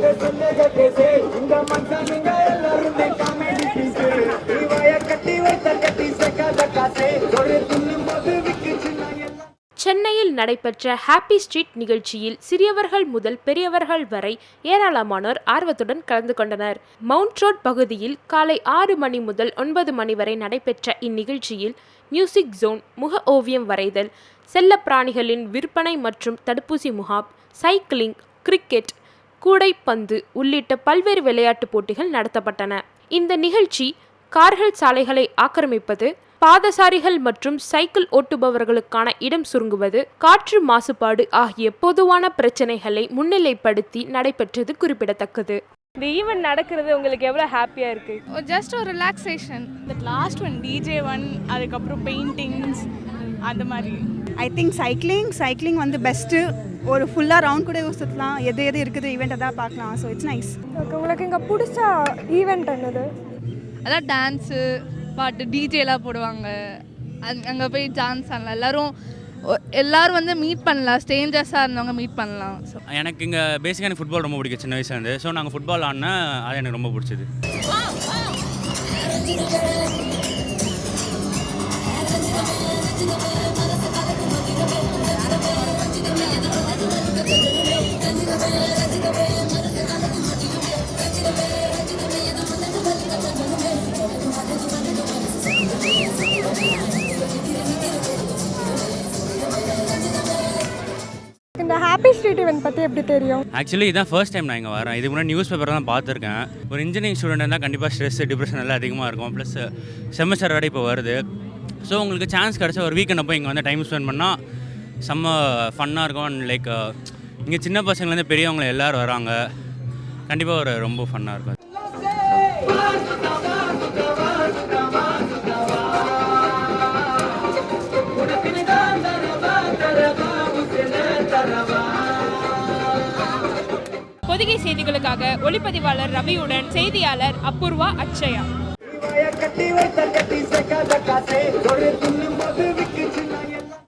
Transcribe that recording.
இந்த மனுஷனுங்க காமெடி இவைய கட்டி வைத்த கட்டி ஒரு துண்ணும் போது சென்னையில் நடைபெற்ற ஹாப்பி ஸ்ட்ரீட் நிகழ்ச்சியில் சிறியவர்கள் முதல் பெரியவர்கள் வரை ஏராளமானோர் ஆர்வத்துடன் கலந்து கொண்டனர். மவுண்ட் ரோட் பகுதியில் காலை ஆறு மணி முதல் ஒன்பது மணி வரை நடைபெற்ற இந்நிகழ்ச்சியில் மியூசிக் ஜோன் முக ஓவியம் வரைதல் செல்லப்பிராணிகளின் விற்பனை மற்றும் தடுப்பூசி முகாம் சைக்கிளிங் கிரிக்கெட் கூடைப்பந்து உள்ளிட்ட பல்வேறு விளையாட்டுப் போட்டிகள் நடத்தப்பட்டன. இந்த நிகழ்ச்சி கார்கள் சாலைகளை ஆக்கிரமிப்பது பாதசாரிகள் மற்றும் சைக்கிள் ஓட்டுபவர்களுக்கான இடம் சுருங்குவது காற்று மாசுபாடு ஆகிய பொதுவான பிரச்சனைகளை முன்னிலைப்படுத்தி நடைபெற்றது குறிப்பிடத்தக்கது. இந்த ஈவெண்ட் நடக்கிறது உங்களுக்கு எவ்வளோ ஹாப்பியாக இருக்குது ஜஸ்ட் ஒரு relaxation that last one DJ one அதுக்கப்புறம் பெயிண்டிங்ஸ் அந்த மாதிரி. ஐ திங்க் சைக்கிளிங் சைக்கிளிங் வந்து பெஸ்ட்டு ஒரு ஃபுல்லாக ரவுண்ட் கூட சுற்றலாம் எது எது இருக்குது ஈவெண்ட் தான் பார்க்கலாம். ஸோ இட்ஸ் நைஸ் ஓகே உங்களுக்கு இங்கே பிடிச்ச ஈவெண்ட் என்னது? அதான் டான்ஸு பாட்டு டிஜேலாம் போடுவாங்க. அங் அங்கே போய் டான்ஸ் ஆடலாம். எல்லாரும் எல்லாரும் வந்து மீட் பண்ணலாம். ஸ்ட்ரேஞ்சர்ஸாக இருந்தவங்க மீட் பண்ணலாம். ஸோ எனக்கு இங்கே பேசிக்காக எனக்கு ஃபுட்பால் ரொம்ப பிடிக்கும் சின்ன வயசுலேருந்து ஸோ நாங்கள் ஃபுட்பால் ஆடினா அது எனக்கு ரொம்ப பிடிச்சது. இந்த ஹாப்பி ஸ்ட்ரீட் ஈவெண்ட் பற்றி எப்படி தெரியும்? ஆக்சுவலி இதான் ஃபர்ஸ்ட் டைம் நான் இங்கே வரேன். இதுக்கு முன்னாடி நியூஸ் பேப்பர் தான் பார்த்துருக்கேன். ஒரு இன்ஜினியரிங் ஸ்டூடெண்ட் இருந்தால் கண்டிப்பாக ஸ்ட்ரெஸ் டிப்ரெஷன் எல்லாம் அதிகமாக இருக்கும். ப்ளஸ் செமஸ்டர் வேறு இப்போ வருது. ஸோ உங்களுக்கு சான்ஸ் கிடச்சா ஒரு வீக்கெண்ட் அப்போ இங்கே வந்து டைம் ஸ்பெண்ட் பண்ணால் செம்ம ஃபன்னாக இருக்கும். லைக் இங்கே சின்ன பசங்கள்லேருந்து பெரியவங்க எல்லோரும் வராங்க. கண்டிப்பாக ஒரு ரொம்ப ஃபன்னாக இருக்கும். பொதிகை செய்திகளுக்காக ஒளிப்பதிவாளர் ரவியுடன் செய்தியாளர் அபூர்வா அக்ஷயா